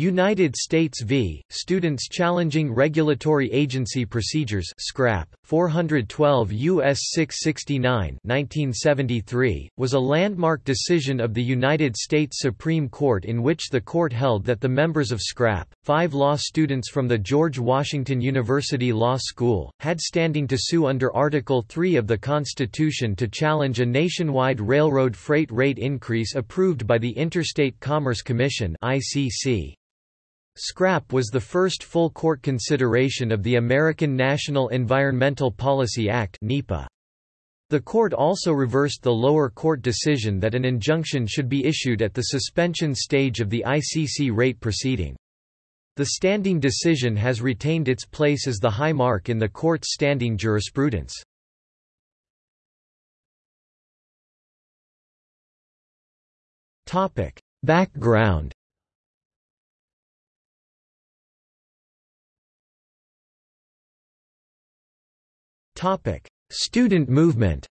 United States v. Students Challenging Regulatory Agency Procedures scrap, 412 U.S. 669 1973, was a landmark decision of the United States Supreme Court in which the court held that the members of scrap, five law students from the George Washington University Law School, had standing to sue under Article 3 of the Constitution to challenge a nationwide railroad freight rate increase approved by the Interstate Commerce Commission ICC. Scrap was the first full court consideration of the American National Environmental Policy Act NEPA. The court also reversed the lower court decision that an injunction should be issued at the suspension stage of the ICC rate proceeding. The standing decision has retained its place as the high mark in the court's standing jurisprudence. Background Student movement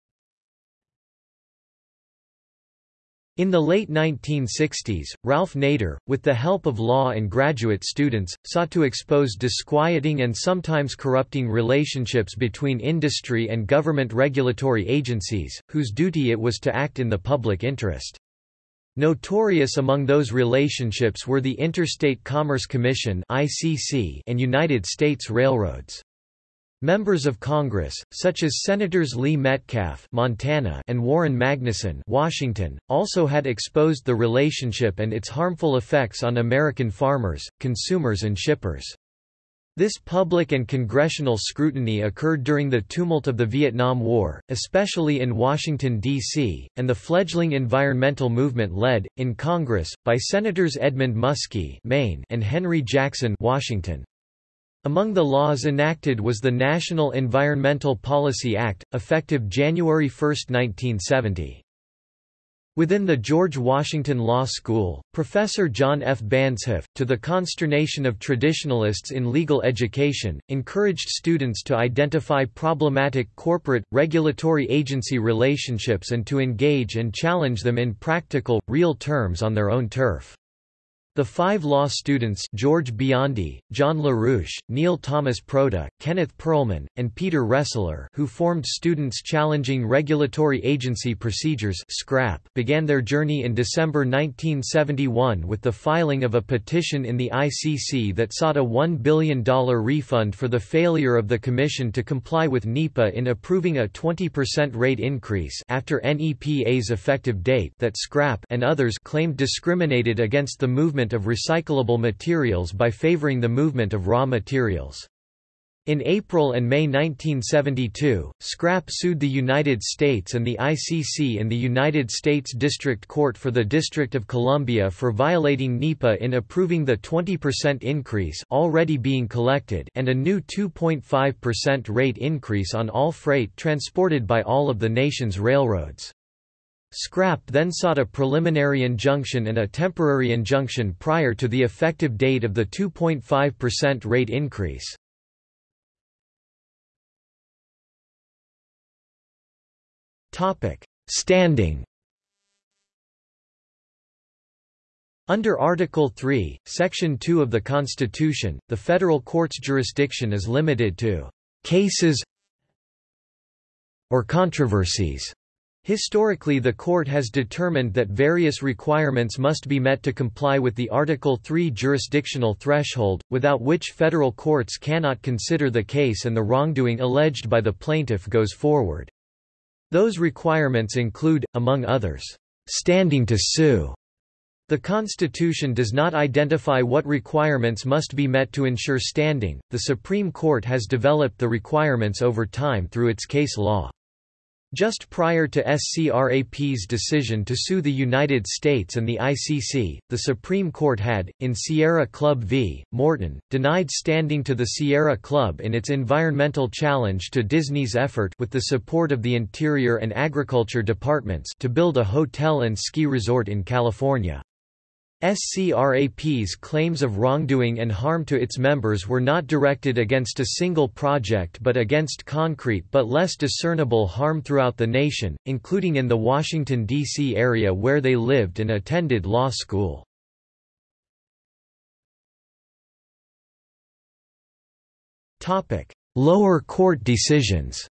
In the late 1960s, Ralph Nader, with the help of law and graduate students, sought to expose disquieting and sometimes corrupting relationships between industry and government regulatory agencies, whose duty it was to act in the public interest. Notorious among those relationships were the Interstate Commerce Commission and United States Railroads. Members of Congress, such as Senators Lee Metcalf Montana and Warren Magnuson Washington, also had exposed the relationship and its harmful effects on American farmers, consumers and shippers. This public and congressional scrutiny occurred during the tumult of the Vietnam War, especially in Washington, D.C., and the fledgling environmental movement led, in Congress, by Senators Edmund Muskie Maine and Henry Jackson Washington. Among the laws enacted was the National Environmental Policy Act, effective January 1, 1970. Within the George Washington Law School, Professor John F. Banzhaf, to the consternation of traditionalists in legal education, encouraged students to identify problematic corporate, regulatory agency relationships and to engage and challenge them in practical, real terms on their own turf. The five law students George Biondi, John LaRouche, Neil Thomas Proto, Kenneth Perlman, and Peter Ressler who formed Students Challenging Regulatory Agency Procedures SCRAP began their journey in December 1971 with the filing of a petition in the ICC that sought a $1 billion refund for the failure of the Commission to comply with NEPA in approving a 20% rate increase after NEPA's effective date that SCRAP and others claimed discriminated against the movement movement of recyclable materials by favoring the movement of raw materials. In April and May 1972, Scrap sued the United States and the ICC in the United States District Court for the District of Columbia for violating NEPA in approving the 20% increase already being collected and a new 2.5% rate increase on all freight transported by all of the nation's railroads. Scrap then sought a preliminary injunction and a temporary injunction prior to the effective date of the 2.5% rate increase. Standing Under Article 3, Section 2 of the Constitution, the federal court's jurisdiction is limited to cases or controversies Historically the court has determined that various requirements must be met to comply with the Article 3 jurisdictional threshold, without which federal courts cannot consider the case and the wrongdoing alleged by the plaintiff goes forward. Those requirements include, among others, standing to sue. The Constitution does not identify what requirements must be met to ensure standing. The Supreme Court has developed the requirements over time through its case law. Just prior to SCRAP's decision to sue the United States and the ICC, the Supreme Court had, in Sierra Club v. Morton, denied standing to the Sierra Club in its environmental challenge to Disney's effort with the support of the Interior and Agriculture Departments to build a hotel and ski resort in California. SCRAP's claims of wrongdoing and harm to its members were not directed against a single project but against concrete but less discernible harm throughout the nation, including in the Washington, D.C. area where they lived and attended law school. Lower court decisions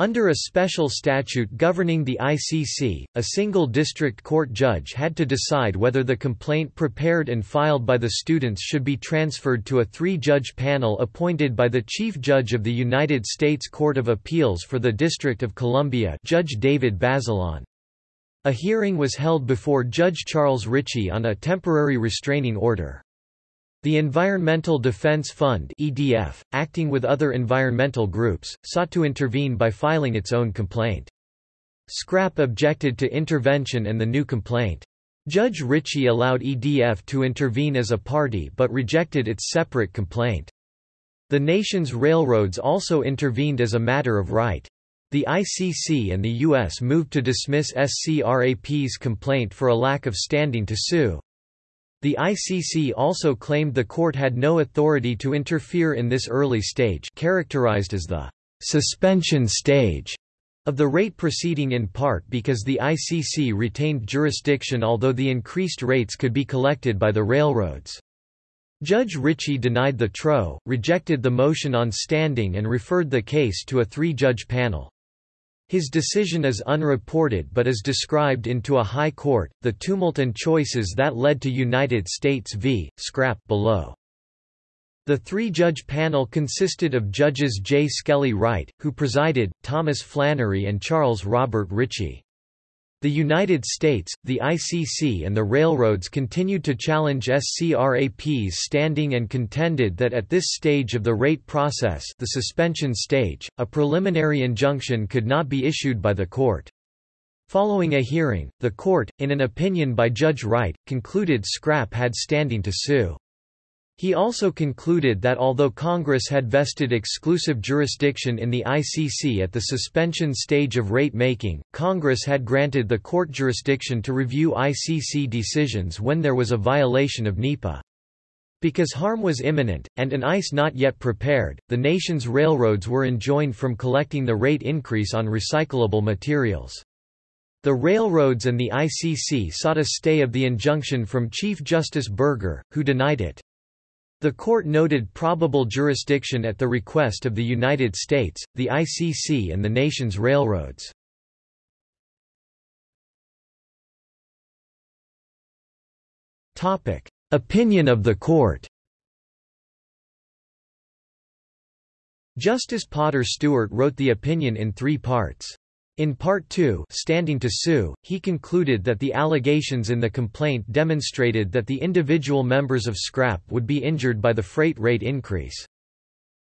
Under a special statute governing the ICC, a single district court judge had to decide whether the complaint prepared and filed by the students should be transferred to a three-judge panel appointed by the Chief Judge of the United States Court of Appeals for the District of Columbia Judge David Bazelon. A hearing was held before Judge Charles Richey on a temporary restraining order. The Environmental Defense Fund EDF, acting with other environmental groups, sought to intervene by filing its own complaint. SCRAP objected to intervention and the new complaint. Judge Richey allowed EDF to intervene as a party but rejected its separate complaint. The nation's railroads also intervened as a matter of right. The ICC and the U.S. moved to dismiss SCRAP's complaint for a lack of standing to sue. The ICC also claimed the court had no authority to interfere in this early stage characterized as the suspension stage of the rate proceeding in part because the ICC retained jurisdiction although the increased rates could be collected by the railroads. Judge Richey denied the TRO, rejected the motion on standing and referred the case to a three-judge panel. His decision is unreported but is described into a high court, the tumult and choices that led to United States v. Scrap below. The three-judge panel consisted of judges J. Skelly Wright, who presided, Thomas Flannery and Charles Robert Richey. The United States, the ICC and the railroads continued to challenge SCRAP's standing and contended that at this stage of the rate process the suspension stage, a preliminary injunction could not be issued by the court. Following a hearing, the court, in an opinion by Judge Wright, concluded Scrap had standing to sue. He also concluded that although Congress had vested exclusive jurisdiction in the ICC at the suspension stage of rate making, Congress had granted the court jurisdiction to review ICC decisions when there was a violation of NEPA. Because harm was imminent, and an ICE not yet prepared, the nation's railroads were enjoined from collecting the rate increase on recyclable materials. The railroads and the ICC sought a stay of the injunction from Chief Justice Burger, who denied it. The court noted probable jurisdiction at the request of the United States, the ICC and the nation's railroads. Opinion of the court Justice Potter Stewart wrote the opinion in three parts. In Part 2 standing to sue, he concluded that the allegations in the complaint demonstrated that the individual members of SCRAP would be injured by the freight rate increase.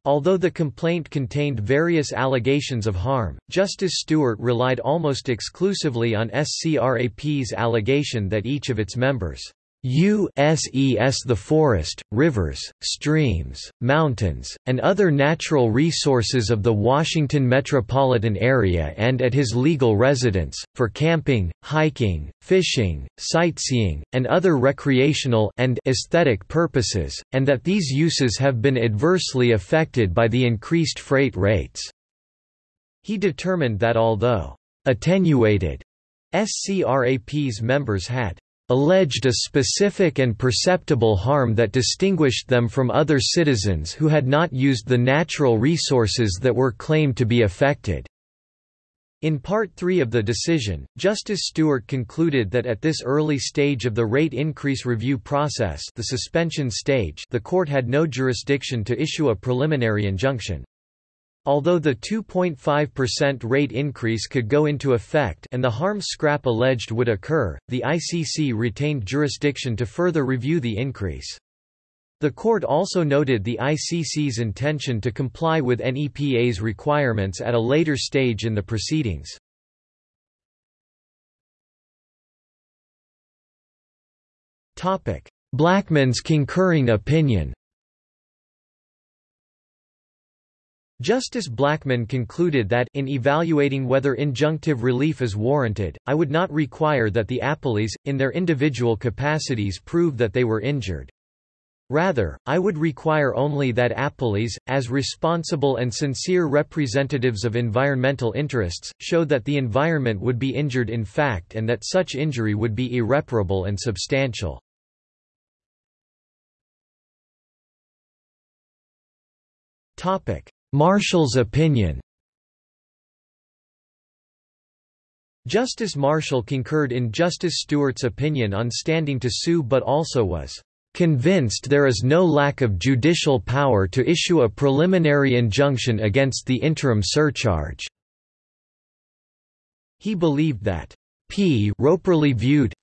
Although the complaint contained various allegations of harm, Justice Stewart relied almost exclusively on SCRAP's allegation that each of its members U.S.E.S. the forest, rivers, streams, mountains, and other natural resources of the Washington metropolitan area and at his legal residence, for camping, hiking, fishing, sightseeing, and other recreational and aesthetic purposes, and that these uses have been adversely affected by the increased freight rates." He determined that although «attenuated», SCRAP's members had alleged a specific and perceptible harm that distinguished them from other citizens who had not used the natural resources that were claimed to be affected. In Part 3 of the decision, Justice Stewart concluded that at this early stage of the rate increase review process the suspension stage the court had no jurisdiction to issue a preliminary injunction. Although the 2.5% rate increase could go into effect and the harm scrap alleged would occur, the ICC retained jurisdiction to further review the increase. The court also noted the ICC's intention to comply with NEPA's requirements at a later stage in the proceedings. Blackmun's concurring opinion Justice Blackmun concluded that, in evaluating whether injunctive relief is warranted, I would not require that the appellees, in their individual capacities prove that they were injured. Rather, I would require only that appellees, as responsible and sincere representatives of environmental interests, show that the environment would be injured in fact and that such injury would be irreparable and substantial. Marshall's opinion Justice Marshall concurred in Justice Stewart's opinion on standing to sue but also was convinced there is no lack of judicial power to issue a preliminary injunction against the interim surcharge." He believed that P. properly viewed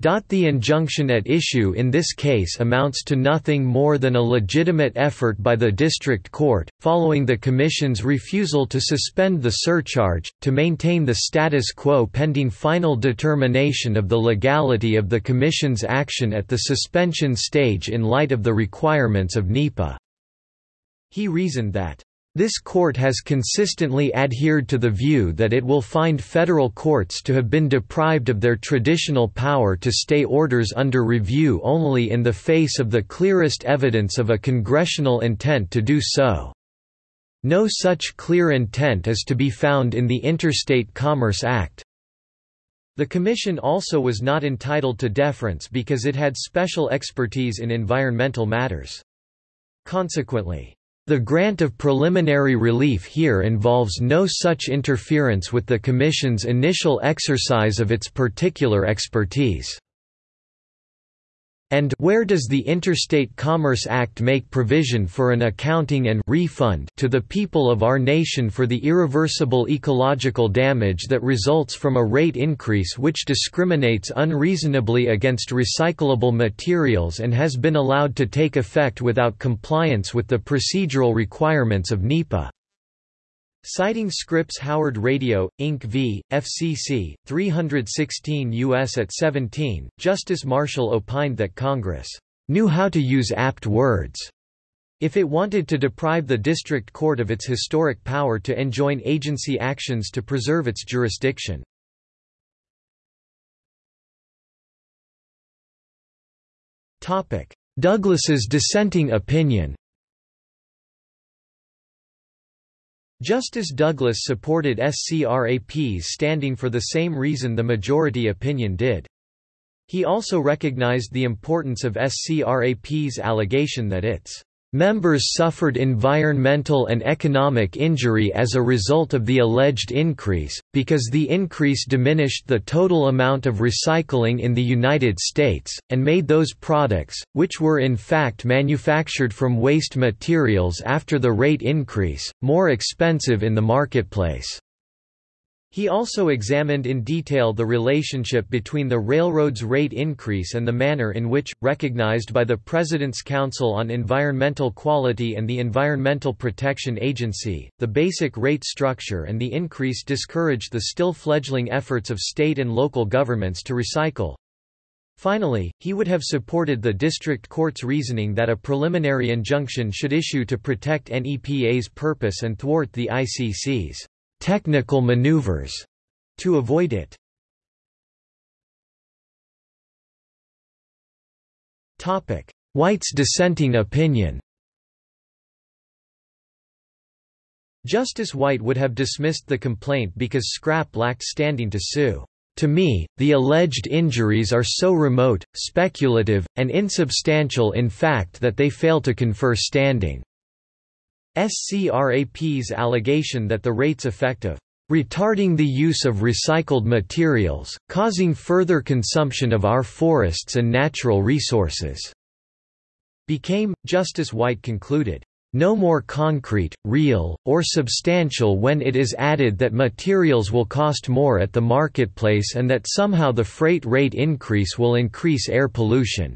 the injunction at issue in this case amounts to nothing more than a legitimate effort by the district court, following the Commission's refusal to suspend the surcharge, to maintain the status quo pending final determination of the legality of the Commission's action at the suspension stage in light of the requirements of NEPA. He reasoned that this court has consistently adhered to the view that it will find federal courts to have been deprived of their traditional power to stay orders under review only in the face of the clearest evidence of a congressional intent to do so. No such clear intent is to be found in the Interstate Commerce Act. The Commission also was not entitled to deference because it had special expertise in environmental matters. Consequently, the grant of preliminary relief here involves no such interference with the Commission's initial exercise of its particular expertise. And where does the Interstate Commerce Act make provision for an accounting and refund to the people of our nation for the irreversible ecological damage that results from a rate increase which discriminates unreasonably against recyclable materials and has been allowed to take effect without compliance with the procedural requirements of NEPA? Citing Scripps Howard Radio, Inc. v. FCC, 316 U.S. at 17, Justice Marshall opined that Congress knew how to use apt words if it wanted to deprive the district court of its historic power to enjoin agency actions to preserve its jurisdiction. Douglas's dissenting opinion Justice Douglas supported SCRAP's standing for the same reason the majority opinion did. He also recognized the importance of SCRAP's allegation that its Members suffered environmental and economic injury as a result of the alleged increase, because the increase diminished the total amount of recycling in the United States, and made those products, which were in fact manufactured from waste materials after the rate increase, more expensive in the marketplace. He also examined in detail the relationship between the railroad's rate increase and the manner in which, recognized by the President's Council on Environmental Quality and the Environmental Protection Agency, the basic rate structure and the increase discouraged the still fledgling efforts of state and local governments to recycle. Finally, he would have supported the district court's reasoning that a preliminary injunction should issue to protect NEPA's purpose and thwart the ICC's technical maneuvers to avoid it. Topic: White's dissenting opinion. Justice White would have dismissed the complaint because Scrap lacked standing to sue. To me, the alleged injuries are so remote, speculative, and insubstantial in fact that they fail to confer standing. SCRAP's allegation that the rate's effect of retarding the use of recycled materials, causing further consumption of our forests and natural resources, became, Justice White concluded, no more concrete, real, or substantial when it is added that materials will cost more at the marketplace and that somehow the freight rate increase will increase air pollution.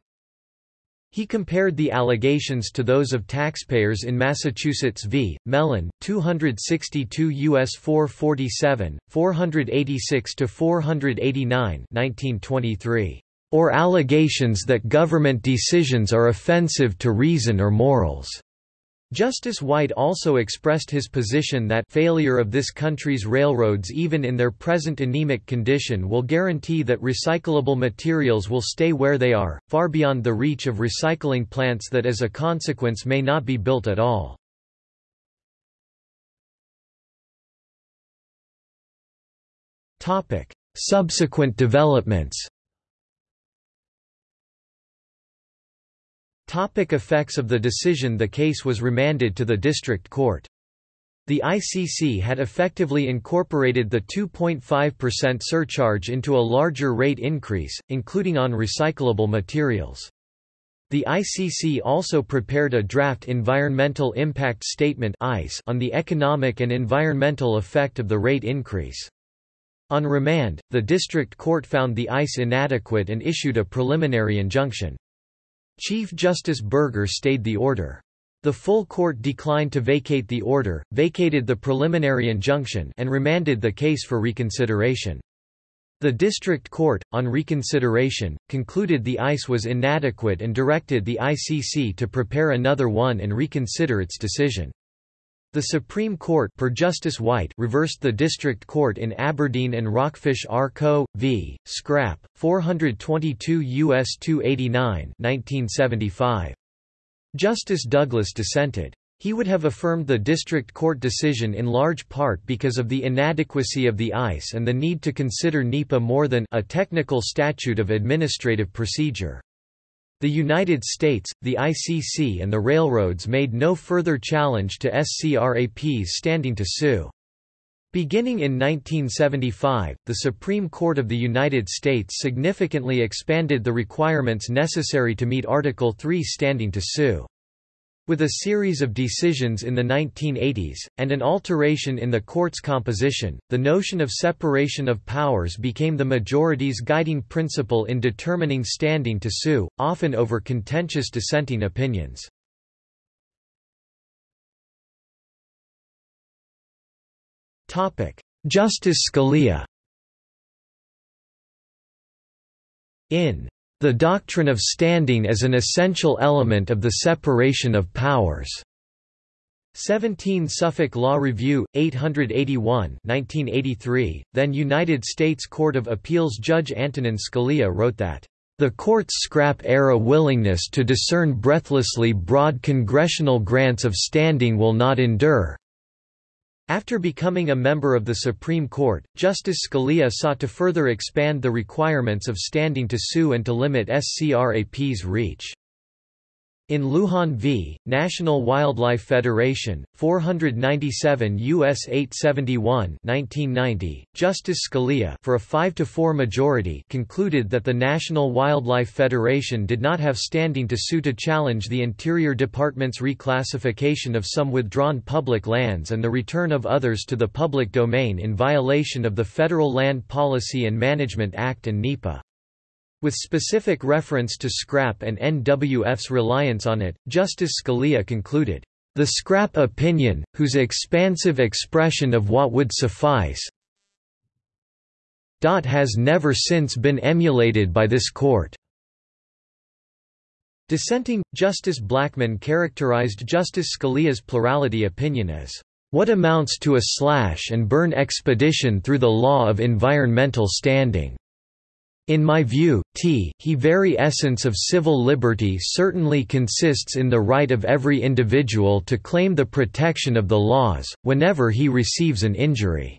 He compared the allegations to those of taxpayers in Massachusetts v. Mellon, 262 U.S. 447, 486–489 1923, or allegations that government decisions are offensive to reason or morals. Justice White also expressed his position that failure of this country's railroads even in their present anemic condition will guarantee that recyclable materials will stay where they are, far beyond the reach of recycling plants that as a consequence may not be built at all. Subsequent developments Topic effects of the decision The case was remanded to the district court. The ICC had effectively incorporated the 2.5% surcharge into a larger rate increase, including on recyclable materials. The ICC also prepared a draft Environmental Impact Statement on the economic and environmental effect of the rate increase. On remand, the district court found the ICE inadequate and issued a preliminary injunction. Chief Justice Burger stayed the order. The full court declined to vacate the order, vacated the preliminary injunction and remanded the case for reconsideration. The district court, on reconsideration, concluded the ICE was inadequate and directed the ICC to prepare another one and reconsider its decision. The Supreme Court per Justice White reversed the district court in Aberdeen and Rockfish R. Co. v. Scrap, 422 U.S. 289 1975. Justice Douglas dissented. He would have affirmed the district court decision in large part because of the inadequacy of the ICE and the need to consider NEPA more than a technical statute of administrative procedure. The United States, the ICC and the railroads made no further challenge to SCRAP's standing to sue. Beginning in 1975, the Supreme Court of the United States significantly expanded the requirements necessary to meet Article 3 standing to sue. With a series of decisions in the 1980s, and an alteration in the court's composition, the notion of separation of powers became the majority's guiding principle in determining standing to sue, often over contentious dissenting opinions. Justice Scalia In the doctrine of standing as an essential element of the separation of powers. 17 Suffolk Law Review, 881 1983, then United States Court of Appeals Judge Antonin Scalia wrote that, "...the court's scrap-era willingness to discern breathlessly broad congressional grants of standing will not endure." After becoming a member of the Supreme Court, Justice Scalia sought to further expand the requirements of standing to sue and to limit SCRAP's reach. In Lujan v. National Wildlife Federation, 497 U.S. 871 1990, Justice Scalia for a 5–4 majority concluded that the National Wildlife Federation did not have standing to sue to challenge the Interior Department's reclassification of some withdrawn public lands and the return of others to the public domain in violation of the Federal Land Policy and Management Act and NEPA. With specific reference to scrap and NWF's reliance on it, Justice Scalia concluded, "...the scrap opinion, whose expansive expression of what would suffice has never since been emulated by this court." Dissenting, Justice Blackmun characterized Justice Scalia's plurality opinion as, "...what amounts to a slash-and-burn expedition through the law of environmental standing." In my view, t he very essence of civil liberty certainly consists in the right of every individual to claim the protection of the laws, whenever he receives an injury.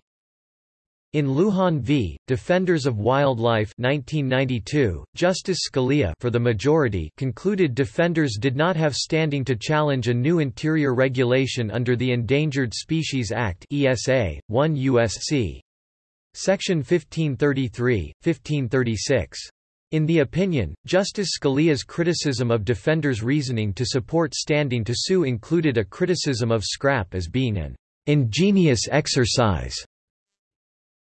In Lujan v. Defenders of Wildlife 1992, Justice Scalia for the majority concluded defenders did not have standing to challenge a new interior regulation under the Endangered Species Act ESA, 1 U.S.C. Section 1533, 1536. In the opinion, Justice Scalia's criticism of defenders' reasoning to support standing to sue included a criticism of scrap as being an ingenious exercise.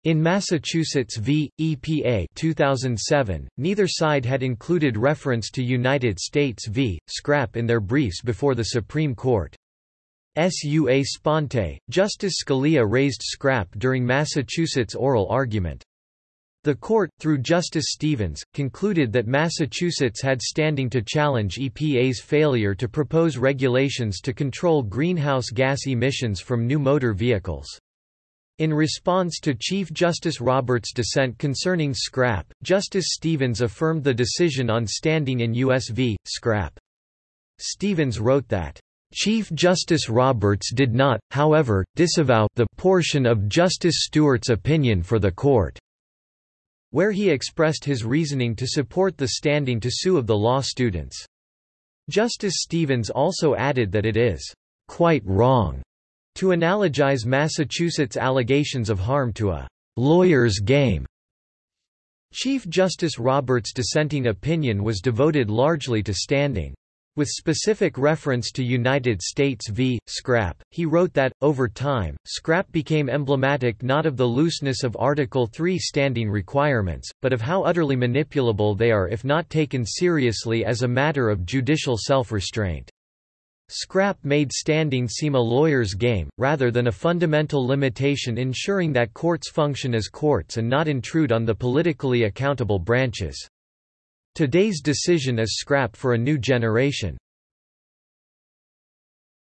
In Massachusetts v. EPA 2007, neither side had included reference to United States v. Scrap in their briefs before the Supreme Court. Sua sponte, Justice Scalia raised scrap during Massachusetts' oral argument. The court, through Justice Stevens, concluded that Massachusetts had standing to challenge EPA's failure to propose regulations to control greenhouse gas emissions from new motor vehicles. In response to Chief Justice Roberts' dissent concerning scrap, Justice Stevens affirmed the decision on standing in U.S. v. Scrap. Stevens wrote that Chief Justice Roberts did not, however, disavow the portion of Justice Stewart's opinion for the court, where he expressed his reasoning to support the standing to sue of the law students. Justice Stevens also added that it is quite wrong to analogize Massachusetts' allegations of harm to a lawyer's game. Chief Justice Roberts' dissenting opinion was devoted largely to standing. With specific reference to United States v. SCRAP, he wrote that, over time, SCRAP became emblematic not of the looseness of Article III standing requirements, but of how utterly manipulable they are if not taken seriously as a matter of judicial self-restraint. SCRAP made standing seem a lawyer's game, rather than a fundamental limitation ensuring that courts function as courts and not intrude on the politically accountable branches. Today's decision is scrap for a new generation.